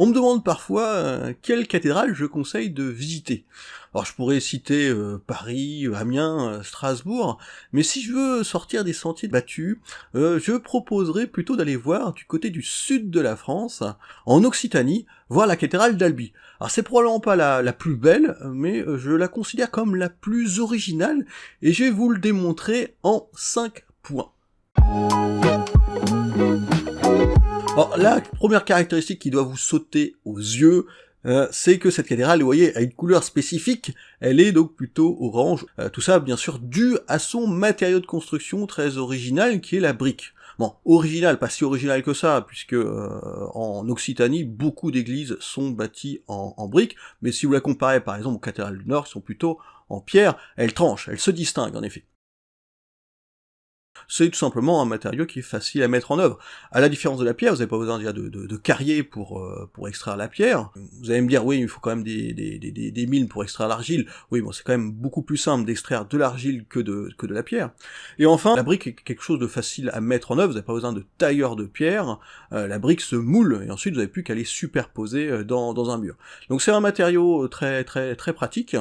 On me demande parfois euh, quelle cathédrale je conseille de visiter. Alors je pourrais citer euh, Paris, Amiens, euh, Strasbourg, mais si je veux sortir des sentiers battus, je proposerais plutôt d'aller voir du côté du sud de la France, en Occitanie, voir la cathédrale d'Albi. Alors c'est probablement pas la, la, plus belle, mais je la considère comme la plus originale, et je vais vous le démontrer en 5 points. La première caractéristique qui doit vous sauter aux yeux, euh, c'est que cette cathédrale, vous voyez, a une couleur spécifique, elle est donc plutôt orange. Euh, tout ça, bien sûr, dû à son matériau de construction très original, qui est la brique. Bon, original, pas si original que ça, puisque euh, en Occitanie, beaucoup d'églises sont bâties en, en briques, mais si vous la comparez par exemple aux cathédrales du Nord, qui sont plutôt en pierre, elles tranchent, elles se distinguent en effet c'est tout simplement un matériau qui est facile à mettre en œuvre. À la différence de la pierre, vous n'avez pas besoin de, de, carrier pour, euh, pour extraire la pierre. Vous allez me dire, oui, il faut quand même des, des, des, des mines pour extraire l'argile. Oui, bon, c'est quand même beaucoup plus simple d'extraire de l'argile que de, que de la pierre. Et enfin, la brique est quelque chose de facile à mettre en œuvre, vous n'avez pas besoin de tailleur de pierre, euh, la brique se moule, et ensuite vous n'avez plus qu'à les superposer euh, dans, dans un mur. Donc c'est un matériau très très très pratique,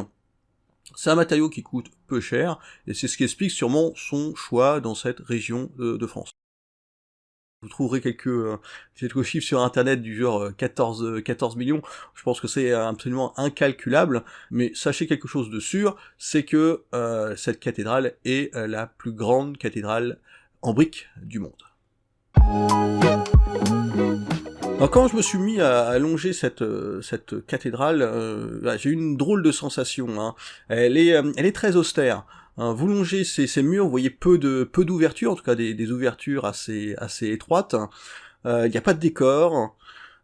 c'est un matériau qui coûte peu cher, et c'est ce qui explique sûrement son choix dans cette région de, France. Vous trouverez quelques, euh, quelques chiffres sur internet du genre 14, euh, 14 euh, millions, je pense que c'est absolument incalculable, mais sachez quelque chose de sûr, c'est que cette cathédrale est la plus grande cathédrale en briques du monde. Alors quand je me suis mis à, longer cette, euh, cette cathédrale, euh, bah, j'ai eu une drôle de sensation. Hein. Elle, est, euh, elle est très austère. Hein. Vous longez ces, ces, murs, vous voyez peu de peu d'ouvertures, en tout cas des, des ouvertures assez, assez étroites. Il n'y a pas de décor.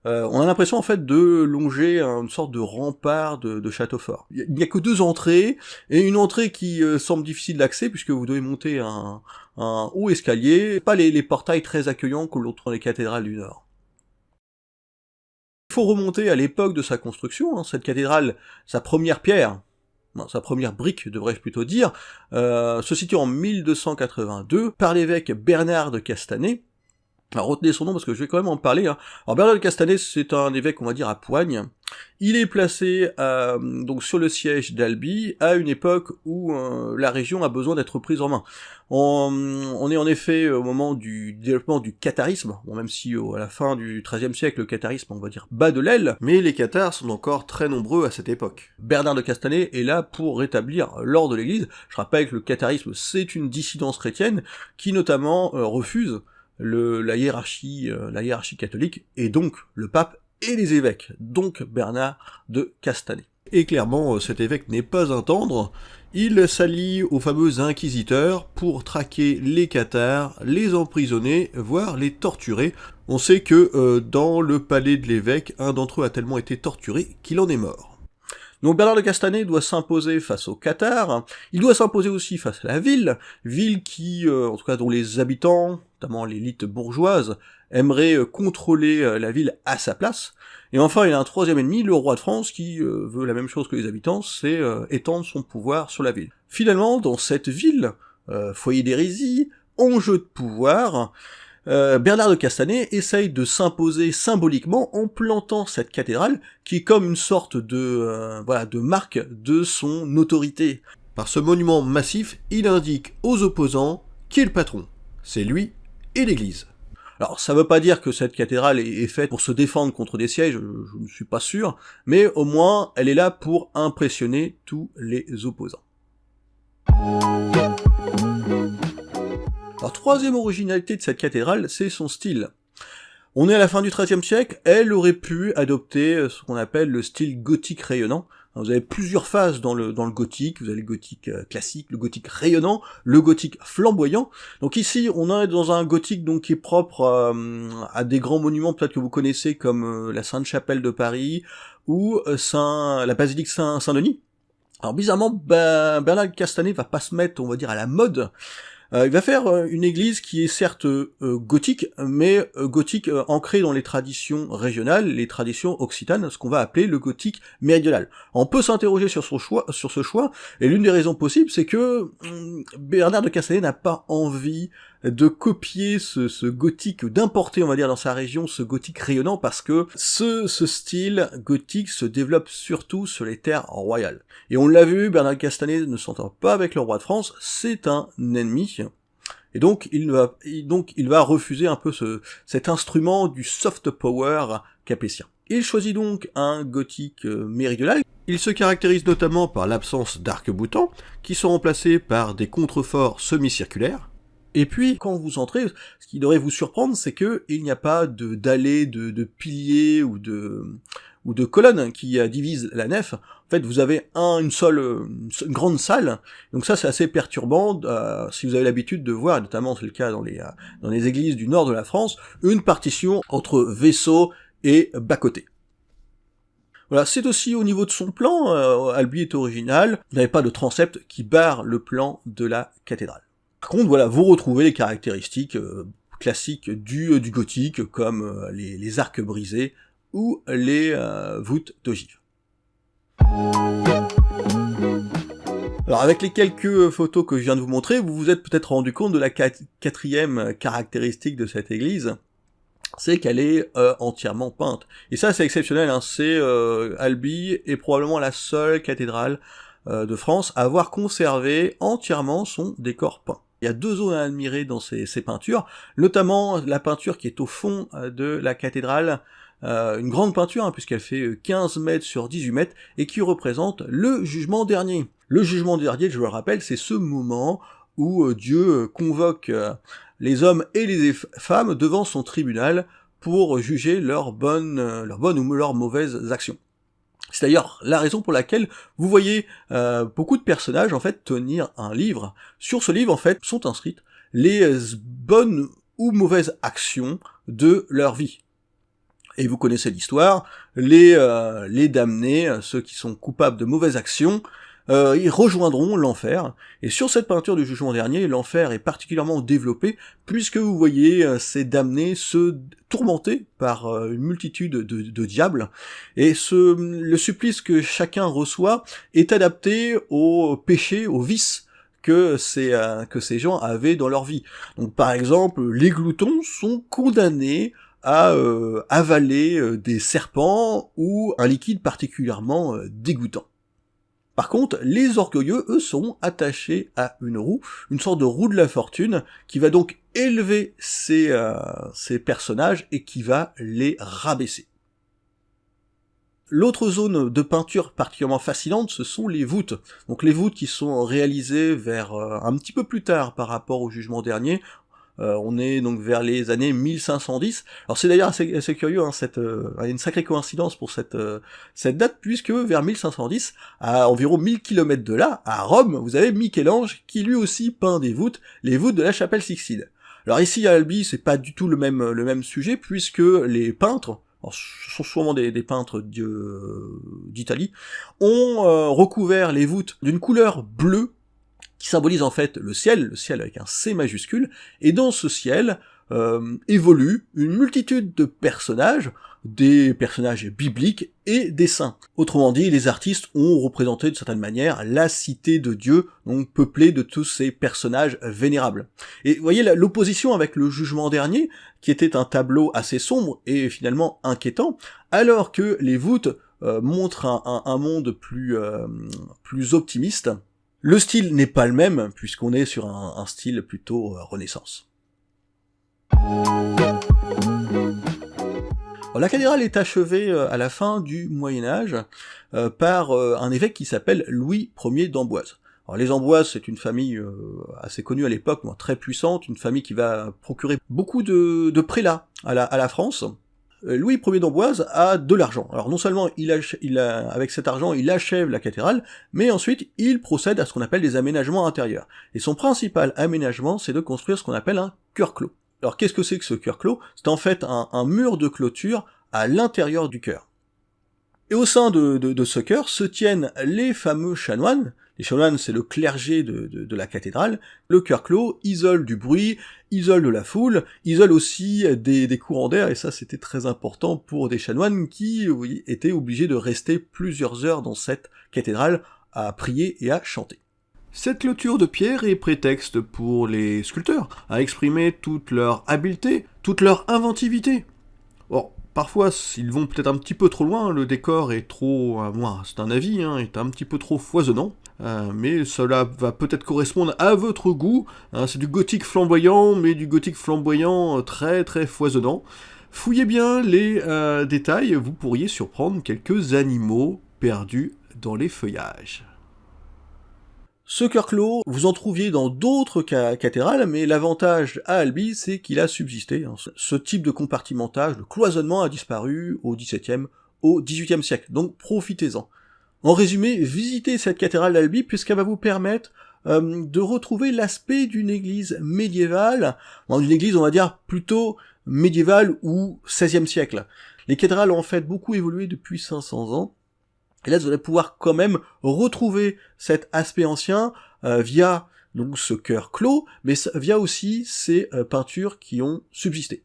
on a l'impression en fait de longer une sorte de rempart de, de château fort. Il n'y a, que deux entrées, et une entrée qui semble difficile d'accès, puisque vous devez monter un, un haut escalier, pas les, les portails très accueillants que l'autre les cathédrales du Nord. Faut remonter à l'époque de sa construction, hein, cette cathédrale, sa première pierre, sa première brique devrais-je plutôt dire, euh, se situe en 1282 par l'évêque Bernard de Castanet, alors retenez son nom parce que je vais quand même en parler. Hein. Alors Bernard de Castanet, c'est un évêque, on va dire, à Poigne. Il est placé euh, donc sur le siège d'Albi à une époque où euh, la région a besoin d'être prise en main. On, est en effet au moment du développement du catharisme, bon, même si à la fin du XIIIe siècle le catharisme, on va dire, bat de l'aile, mais les cathars sont encore très nombreux à cette époque. Bernard de Castanet est là pour rétablir l'ordre de l'Église. Je rappelle que le catharisme, c'est une dissidence chrétienne qui notamment euh, la, hiérarchie, euh, la catholique, et donc le pape et les évêques, donc Bernard de Castanet. Et clairement, euh, cet évêque n'est pas un tendre, il s'allie aux fameux inquisiteurs pour traquer les cathares, les emprisonner, voire les torturer. On sait que euh, dans le palais de l'évêque, un d'entre eux a tellement été torturé qu'il en est mort. Donc Bernard de Castanet doit s'imposer face au Qatar, il doit s'imposer aussi face à la ville, ville qui, euh, en tout cas dont les habitants, notamment l'élite bourgeoise, aimeraient euh, contrôler euh, la ville à sa place. Et enfin, il a un troisième ennemi, le roi de France, qui veut la même chose que les habitants, c'est étendre son pouvoir sur la ville. Finalement, dans cette ville, foyer d'hérésie, enjeu de pouvoir, euh, Bernard de Castanet essaye de s'imposer symboliquement en plantant cette cathédrale qui est comme une sorte de, euh, de marque de son autorité. Par ce monument massif, il indique aux opposants qui est le patron. C'est lui l'église. Alors ça veut pas dire que cette cathédrale est, faite pour se défendre contre des sièges, je ne suis pas sûr, mais au moins elle est là pour impressionner tous les opposants. Alors troisième originalité de cette cathédrale, c'est son style. On est à la fin du XIIIe siècle, elle aurait pu adopter euh, ce qu'on appelle le style gothique rayonnant. Vous avez plusieurs phases dans le, dans le gothique, vous avez le gothique euh, classique, le gothique rayonnant, le gothique flamboyant. Donc ici, on est dans un gothique donc qui est propre euh, à des grands monuments peut-être que vous connaissez comme la Sainte-Chapelle de Paris ou Saint, la basilique Saint-Denis. Alors bizarrement, ben, Bernard Castanet va pas se mettre, on va dire, à la mode, euh, il va faire euh, une église qui est certes euh, gothique, mais gothique ancrée dans les traditions régionales, les traditions occitanes, ce qu'on va appeler le gothique méridional. On peut s'interroger sur sur ce choix, et l'une des raisons possibles, c'est que hum, Bernard de Castanet n'a pas envie de copier ce, gothique, d'importer, on va dire, dans sa région ce gothique rayonnant, parce que ce, ce style gothique se développe surtout sur les terres royales. Et on l'a vu, Bernard Castanet ne s'entend pas avec le roi de France, c'est un ennemi, et donc il va, donc il va refuser un peu ce, cet instrument du soft power capétien. Il choisit donc un gothique euh, méridional. Il se caractérise notamment par l'absence d'arcs-boutants, qui sont remplacés par des contreforts semi-circulaires. Et puis, quand vous entrez, ce qui devrait vous surprendre, c'est que il n'y a pas de d'allées, de, piliers ou de colonnes qui euh, divisent la nef. En fait, vous avez un, une seule grande salle. Donc ça, c'est assez perturbant euh, si vous avez l'habitude de voir, notamment c'est le cas dans les dans les églises du nord de la France, une partition entre vaisseaux et bas-côté. Voilà, c'est aussi au niveau de son plan, euh, Albi est original, vous n'avez pas de transept qui barre le plan de la cathédrale. Par contre, voilà, vous retrouvez les caractéristiques euh, classiques du, euh, du gothique, comme les, les, arcs brisés ou les voûtes d'ogive. Alors avec les quelques photos que je viens de vous montrer, vous vous êtes peut-être rendu compte de la quatrième caractéristique de cette église, c'est qu'elle est euh, entièrement peinte. Et ça c'est exceptionnel, hein. c'est euh, Albi est probablement la seule cathédrale euh, de France à avoir conservé entièrement son décor peint. Il y a deux zones à admirer dans ces, peintures, notamment la peinture qui est au fond de la cathédrale, une grande peinture, hein, puisqu'elle fait 15 mètres sur 18 mètres, et qui représente le jugement dernier. Le jugement dernier, je le rappelle, c'est ce moment où Dieu convoque les hommes et les femmes devant son tribunal pour juger leurs bonnes ou leurs mauvaises actions. C'est d'ailleurs la raison pour laquelle vous voyez euh, beaucoup de personnages en fait tenir un livre. Sur ce livre en fait sont inscrites les bonnes ou mauvaises actions de leur vie. Et vous connaissez l'histoire, les, euh, les damnés, ceux qui sont coupables de mauvaises actions, euh, ils rejoindront l'enfer. Et sur cette peinture du jugement dernier, l'enfer est particulièrement développé, puisque vous voyez euh, ces damnés se tourmenter par euh, une multitude de, diables, et ce, le supplice que chacun reçoit est adapté au péché, au vice que ces, que ces gens avaient dans leur vie. Donc par exemple, les gloutons sont condamnés à avaler des serpents ou un liquide particulièrement dégoûtant. Par contre, les orgueilleux, eux, sont attachés à une roue, une sorte de roue de la fortune, qui va donc élever ces, euh, ces personnages et qui va les rabaisser. L'autre zone de peinture particulièrement fascinante, ce sont les voûtes. Donc les voûtes qui sont réalisées vers euh, un petit peu plus tard par rapport au jugement dernier, euh, on est donc vers les années 1510. Alors c'est d'ailleurs assez, curieux, hein, cette, euh, une sacrée coïncidence pour cette, euh, date, puisque vers 1510, à environ 1000 km de là, à Rome, vous avez Michel-Ange qui lui aussi peint des voûtes, les voûtes de la chapelle Sixtine. Alors ici à Albi, c'est pas du tout le même, sujet, puisque les peintres, ce sont souvent des, peintres d'Italie, ont recouvert les voûtes d'une couleur bleue qui symbolise en fait le ciel, le ciel avec un C majuscule, et dans ce ciel euh, évolue une multitude de personnages, des personnages bibliques et des saints. Autrement dit, les artistes ont représenté de certaine manière la cité de Dieu, donc peuplée de tous ces personnages vénérables. Et vous voyez l'opposition avec le jugement dernier, qui était un tableau assez sombre et finalement inquiétant, alors que les voûtes euh, montrent un, monde plus, euh, plus optimiste, le style n'est pas le même, puisqu'on est sur un, style plutôt euh, renaissance. la cathédrale est achevée euh, à la fin du Moyen Âge euh, par un évêque qui s'appelle Louis Ier d'Amboise. Les Amboises, c'est une famille assez connue à l'époque, très puissante, une famille qui va procurer beaucoup de, prélats à la France, Louis Ier d'Amboise a de l'argent. Alors non seulement il, avec cet argent il achève la cathédrale, mais ensuite il procède à ce qu'on appelle des aménagements intérieurs. Et son principal aménagement, c'est de construire ce qu'on appelle un cœur clos. Alors qu'est-ce que c'est que ce cœur clos C'est en fait un, mur de clôture à l'intérieur du cœur. Et au sein de, ce cœur se tiennent les fameux chanoines, les chanoines, c'est le clergé de, la cathédrale. Le cœur clos isole du bruit, isole de la foule, isole aussi des, courants d'air, et ça c'était très important pour des chanoines qui étaient obligés de rester plusieurs heures dans cette cathédrale à prier et à chanter. Cette clôture de pierre est prétexte pour les sculpteurs à exprimer toute leur habileté, toute leur inventivité. Or, parfois, ils vont peut-être un petit peu trop loin, le décor est trop, à moi c'est un avis, hein, est un petit peu trop foisonnant, euh, mais cela va peut-être correspondre à votre goût, hein, c'est du gothique flamboyant, mais du gothique flamboyant euh, très très foisonnant. Fouillez bien les euh, détails, vous pourriez surprendre quelques animaux perdus dans les feuillages. Ce cœur clos, vous en trouviez dans d'autres cathédrales, mais l'avantage à Albi, c'est qu'il a subsisté. Hein. Ce type de compartimentage, de cloisonnement a disparu au XVIIe, au XVIIIe siècle, donc profitez-en. En résumé, visitez cette cathédrale d'Albi puisqu'elle va vous permettre euh, de retrouver l'aspect d'une église médiévale, d'une église on va dire plutôt médiévale ou XVIe siècle. Les cathédrales ont en fait beaucoup évolué depuis 500 ans, et là, vous allez pouvoir quand même retrouver cet aspect ancien euh, via donc ce cœur clos, mais via aussi ces euh, peintures qui ont subsisté.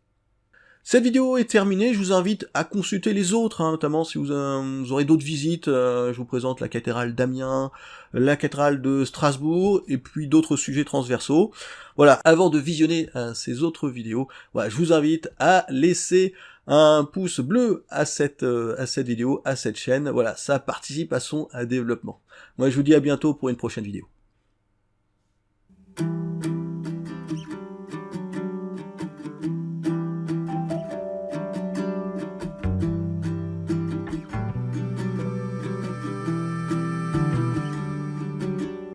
Cette vidéo est terminée, je vous invite à consulter les autres, hein, notamment si vous, euh, aurez d'autres visites, je vous présente la cathédrale d'Amiens, la cathédrale de Strasbourg, et puis d'autres sujets transversaux. Voilà, avant de visionner ces autres vidéos, je vous invite à laisser un pouce bleu à cette, euh, à cette vidéo, à cette chaîne. Voilà, ça participe à son développement. Moi, je vous dis à bientôt pour une prochaine vidéo.